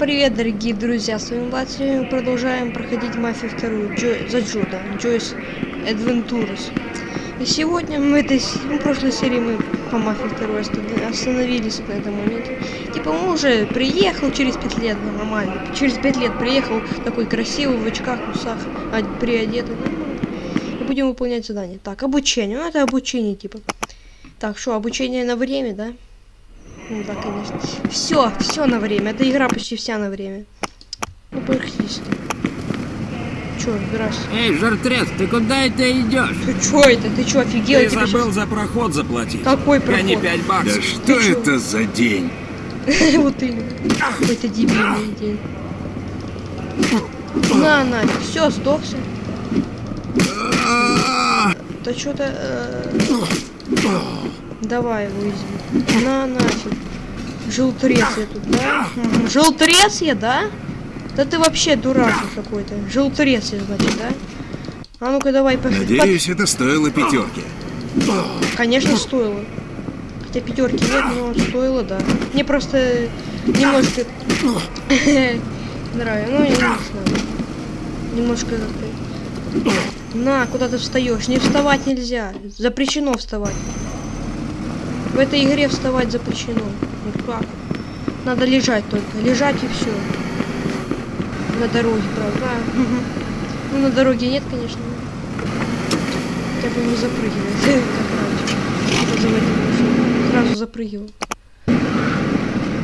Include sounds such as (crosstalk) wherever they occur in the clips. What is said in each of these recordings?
привет, дорогие друзья, с вами Влад, мы продолжаем проходить Мафию вторую, Джо... за Джо, да, Joyce Adventures. И сегодня мы этой, ну, в прошлой серии мы по Мафии второй остановились на этом моменте. Типа мы уже приехал через 5 лет, нормально, через 5 лет приехал, такой красивый, в очках, усах, приодетый, нормально. И будем выполнять задание. Так, обучение, ну это обучение, типа. Так, что, обучение на время, да? Ну да, конечно. Все, все на время. Эта игра почти вся на время. Ну, практически. Чё, здрасте. Эй, жартрес, ты куда это идешь? Ты чё это? Ты чё, офигел? Ты забыл сейчас... за проход заплатить. Какой проход? Гони 5 баксов. Да что ты это чё? за день? (laughs) Вот именно. Какой-то дебильный день. На, на, все, сдохся. Да что-то... Давай его изми. На, нафиг. Желтрец я тут, да? Желтрец я, да? Да ты вообще дурак какой-то. Желтрец я, значит, да? А ну-ка давай по... Надеюсь, это стоило пятерки. Конечно, стоило. Хотя пятерки нет, но стоило, да. Мне просто немножко (laughs) нравится. Ну, я не знаю. Немножко На, куда ты встаешь? Не вставать нельзя. Запрещено вставать. В этой игре вставать запрещено. Ну как? Надо лежать только. Лежать и все. На дороге, правда. Ну, на дороге нет, конечно. Хотя бы не запрыгивает, как (laughs) раньше. Сразу запрыгивал.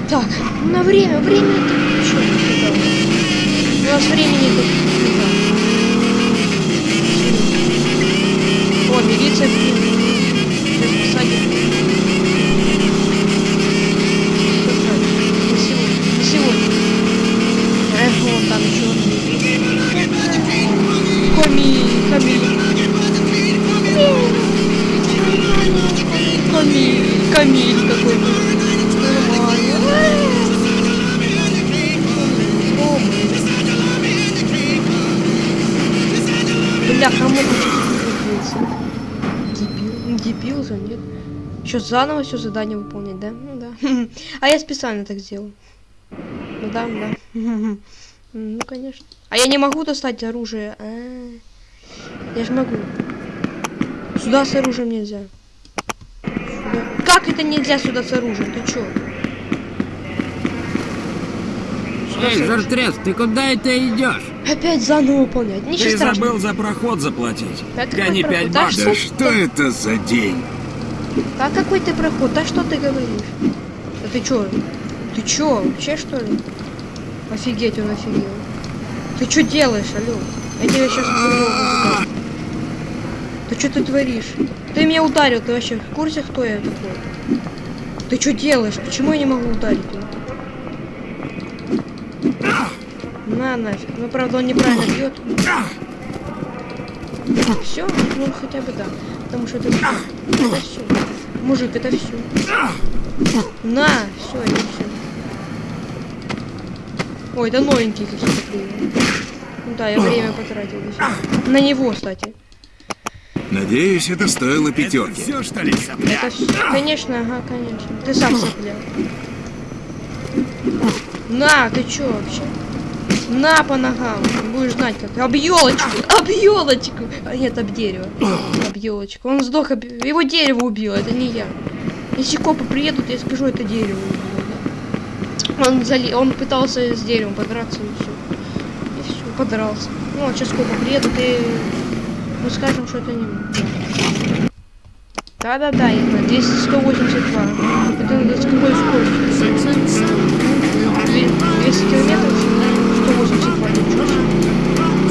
Так, на время, время это что У нас времени тут О, милиция, Камиль какой-то. Бля, кому Дебил. Дебил же, нет? Еще заново все задание выполнять, да? Ну да. (laughs) А я специально так сделал. Ну да, да. (laughs) Ну, конечно. А я не могу достать оружие. -а. Я же могу. Сюда с оружием нельзя. Как это нельзя сюда с оружием? Ты чё? Эй, Жартрес, ты куда это идешь? Опять заново выполнять. Ничего ты страшного. забыл за проход заплатить. Да Гони пять баксов. Да что это за день? А какой ты проход? Да что ты говоришь? Да ты чё? Ты чё, вообще что ли? Офигеть, он офигел. Ты что делаешь, алё? Я тебя сейчас Ты что ты творишь? Ты меня ударил, ты вообще в курсе, кто я такой? Ты что делаешь? Почему я не могу ударить? На нафиг. Ну правда он неправильно бьет. Все, ну хотя бы да. Потому что это. Это все. Мужик, это все. На, все, это все. Ой, это новенькие какие-то да, я время потратил. На него, кстати. Надеюсь, это стоило пятерки. Это все, что ли, Это. Конечно, ага, конечно. Ты сам сопля. На, ты чё вообще? На по ногам. Будешь знать как. Об елочку. Об елочку. А, нет, об дерево. Об елочку. Он сдох, об... его дерево убило, это не я. Если копы приедут, я скажу, это дерево убило. Он, зали... он пытался с деревом подраться и все. И все, подрался. Ну, вот сейчас сколько приедут и мы скажем, что это не Да-да-да, я 200, 182. Это с какой скоростью? 200 километров, 182, ничего себе.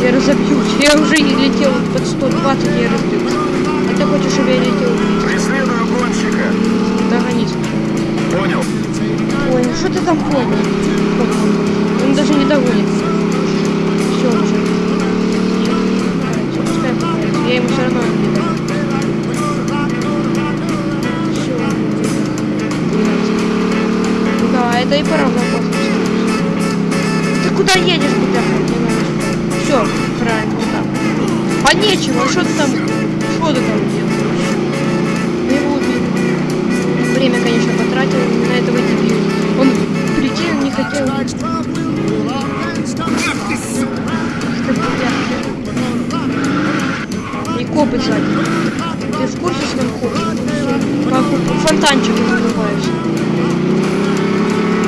Я разобьюсь. (laughs) Я уже летел под 120, я разбился. А ты хочешь, чтобы я летел 200? Преследую гонщика. Догонись. Понял. Ой, ну что ты там понял? Он даже не догонит. Сзади. Ты в курсе, что копы? Как фонтанчик называется.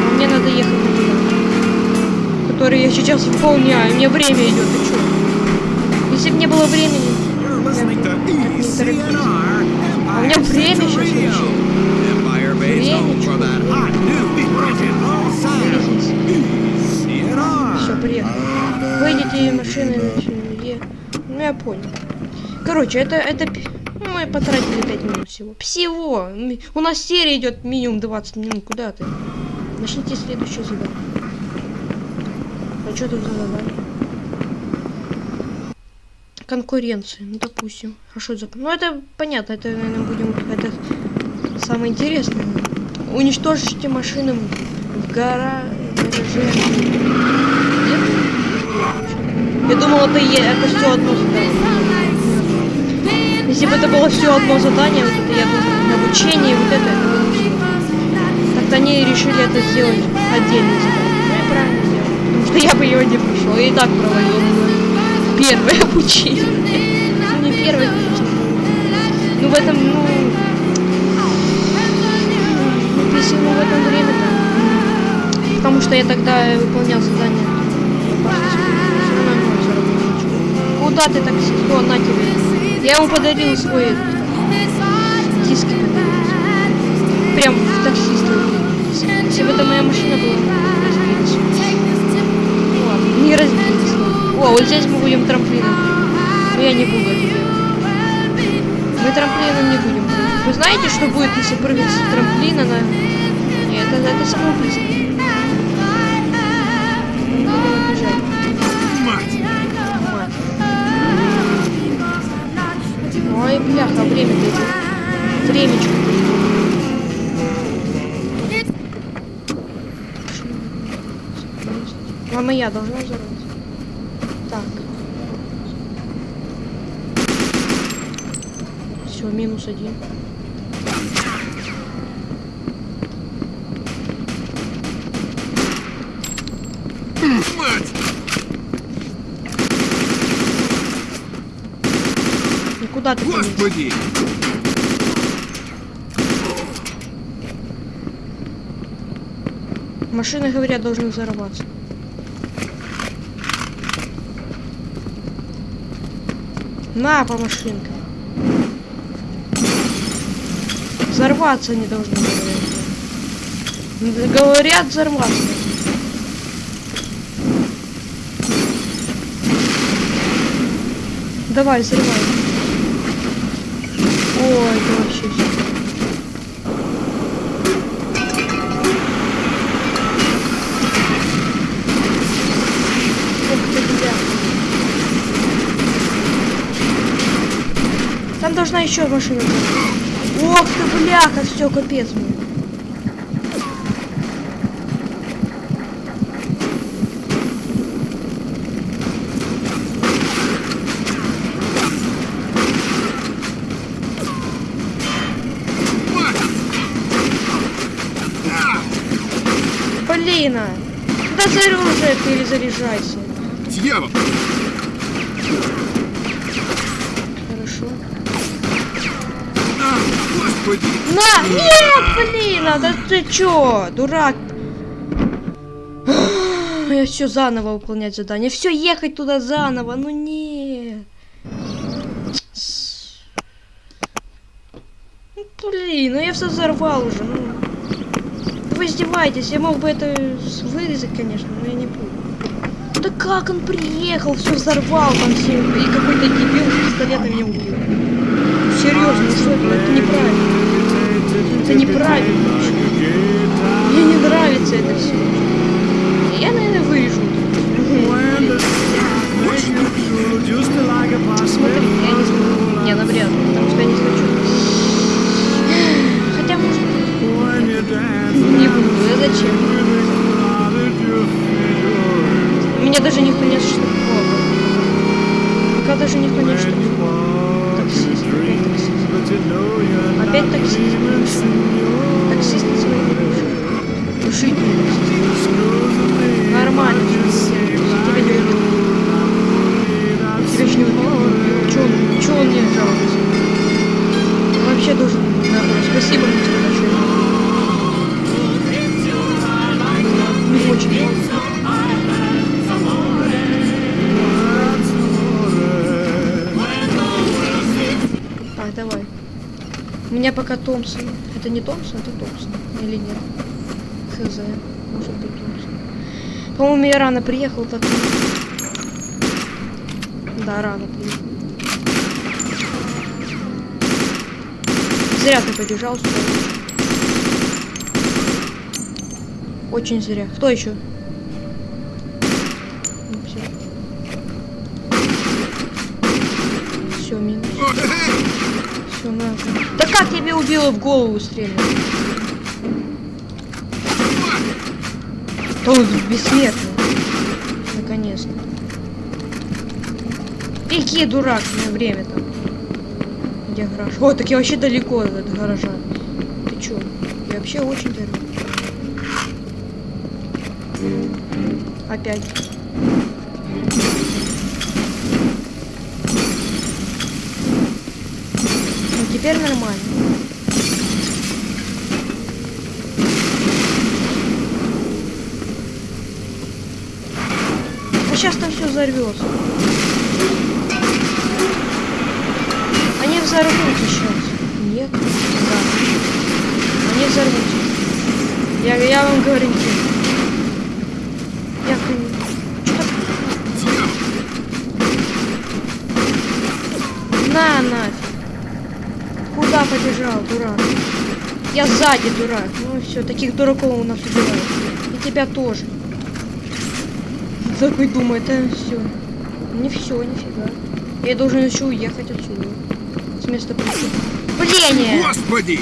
А мне надо ехать на туда. Который я сейчас выполняю. Мне время идет, ты чё? Если бы не было времени, я бы не. А у меня время сейчас вообще. Время? Все, приехали. Выйдите машины, е. Ну я понял. Короче, это, это мы потратили 5 минут всего. Всего! У нас серия идет минимум 20 минут. Куда ты? Начните следующее задание. А что тут за задание? Конкуренция, ну допустим. А что это за... Ну это понятно, это, наверное, будем... Это самое интересное. Уничтожите машины в гора... гараже. Нет? Я думал, это, е- это все одно задание. Если бы это было все одно задание, вот это я думаю, обучение, вот это, это. Так-то они решили это сделать отдельно. Ну и правильно сделали. Потому что я бы его не прошел. Я и так провалил первое (laughs) обучение. Ну не первое, конечно. Ну в этом, ну... ну, Если ну, в этом время то Потому что я тогда выполнял задание. Ноль заработал. Куда ты таксист? О, на тебе. Я ему подарил свой подарил. Прям в таксиста. Если бы это моя машина была, ладно, не разбилась. О, вот здесь мы будем трамплином. Но я не буду это делать. Мы трамплином не будем. Вы знаете, что будет, если прыгать с трамплина на... Нет, это, это самоубийство. Ой, бляха, время идет. Времечко. А моя должна взорваться. Так. Все, минус один. Куда ты? Господи! Машины, говорят, должны взорваться. На, по машинкам. Взорваться они должны, говорят. Говорят, взорваться. Давай, взрывай. Ой, это вообще. Там должна еще машина. Ох ты, бляха, все, капец мне. Блин, а. Да за оружие перезаряжайся. Дьявол! Хорошо. А, Господи! На! Нет, блин, а да ты чё, дурак? Я все заново выполнять задание. Все ехать туда заново, ну нет. С- Ну, блин, ну я все взорвал уже, ну. Вы издеваетесь, я мог бы это вырезать, конечно, но я не буду. Да как он приехал, все взорвал там все, и какой-то дебил с пистолетом меня убил. Серьезно, ну что это? Это неправильно. Это неправильно. вообще. Мне не нравится это все. Я, наверное, вырежу. Смотри, я не смотрю. Не, навряд ли, потому что я не пока Томпсон. Это не Томпсон, это Томпсон. Или нет? Хз. Может быть Томпсон. По-моему, я рано приехал, так. Да, рано приехал. Зря ты побежал сюда. Очень зря. Кто еще? Все, минус. Все, надо. Да как тебе убило в голову стрельнуть? То он бессмертный. Наконец-то. Беги, дурак, меня время там. Где гараж? О, так я вообще далеко от гаража. Ты чё? Я вообще очень далеко. Опять. Ну теперь нормально. А сейчас там все взорвется. Они взорвутся сейчас. Нет? Да. Они взорвутся. Я, я вам говорю. Я хрен- На, нафиг. Куда побежал, дурак? Я сзади, дурак. Ну все, таких дураков у нас убивают. И тебя тоже. Такой думает, а все. Не все, нифига. Я должен еще уехать отсюда. С места преступления. Господи!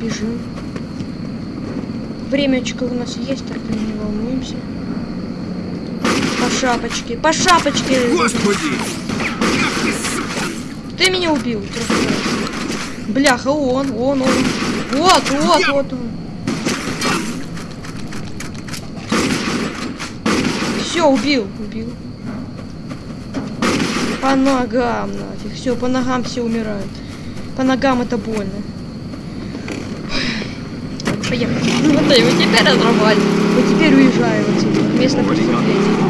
Бежим. Времечко у нас есть, так что не волнуемся. По шапочке, по шапочке! Господи! Ты, меня убил. Бляха, он, он, он. Вот, вот, вот он. Все, убил, убил. По ногам нафиг. Все, по ногам все умирают. По ногам это больно. Поехали. Ну, Вот и вот теперь разрабатывай. Вот теперь уезжаем отсюда. Место преступления.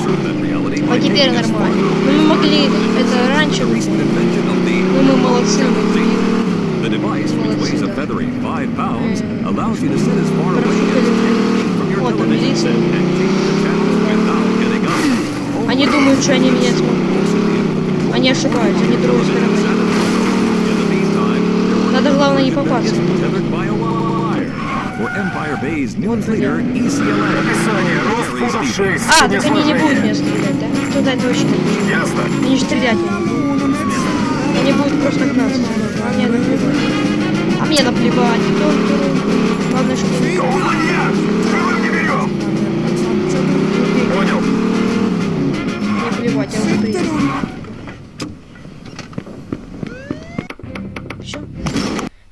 А теперь нормально. Мы могли это раньше выполнить. Ну, мы молодцы, мы The device, which feathery five pounds, allows you to sit as far away as from your television set and change the channels without getting up. Они думают, что они меня смогут. Они ошибаются, они другой стороны. Надо главное не leader, E ECLN. Описание. Рост футов 6. А, так они не будут меня стрелять, да? Туда точно. Ясно. Они же стрелять не будут. Они будут просто гнаться. А мне наплевать. Мне наплевать. Главное, что не Колония! Живым не берем! Понял. Мне плевать, я приехал. Все.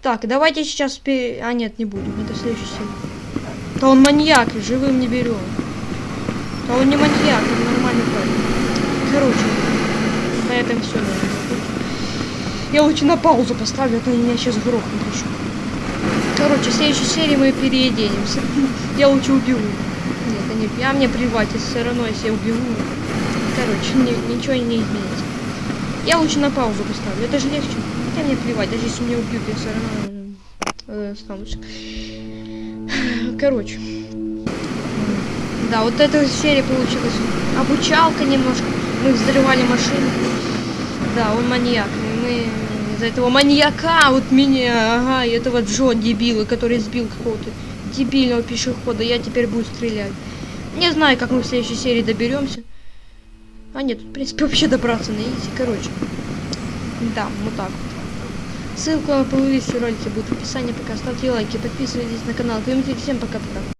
Так, давайте сейчас пе... А, нет, не будем. Это следующий серия. Да он маньяк, живым не берем. Да он не маньяк, он нормальный парень. Короче, на этом все, Я лучше на паузу поставлю, а то меня сейчас грохнут еще. Короче, в следующей серии мы переедемся. Я лучше убегу. Нет, нет, я мне плевать, если все равно, если я убегу. Короче, ни- ничего не изменится. Я лучше на паузу поставлю, это же легче. Хотя мне плевать, даже если меня убьют, я все равно э, останусь. Короче. Да, вот эта серия получилась. Обучалка немножко. Мы взрывали машину. Да, он маньяк. Из-за этого маньяка, вот меня, ага, и этого Джо дебила, который сбил какого-то дебильного пешехода, я теперь буду стрелять. Не знаю, как мы в следующей серии доберемся. А нет, в принципе, (laughs) вообще добраться на изи. Короче. Да, вот так вот. Ссылка на плейлист ролики будет в описании. Пока ставьте лайки, подписывайтесь на канал. Всем пока-пока.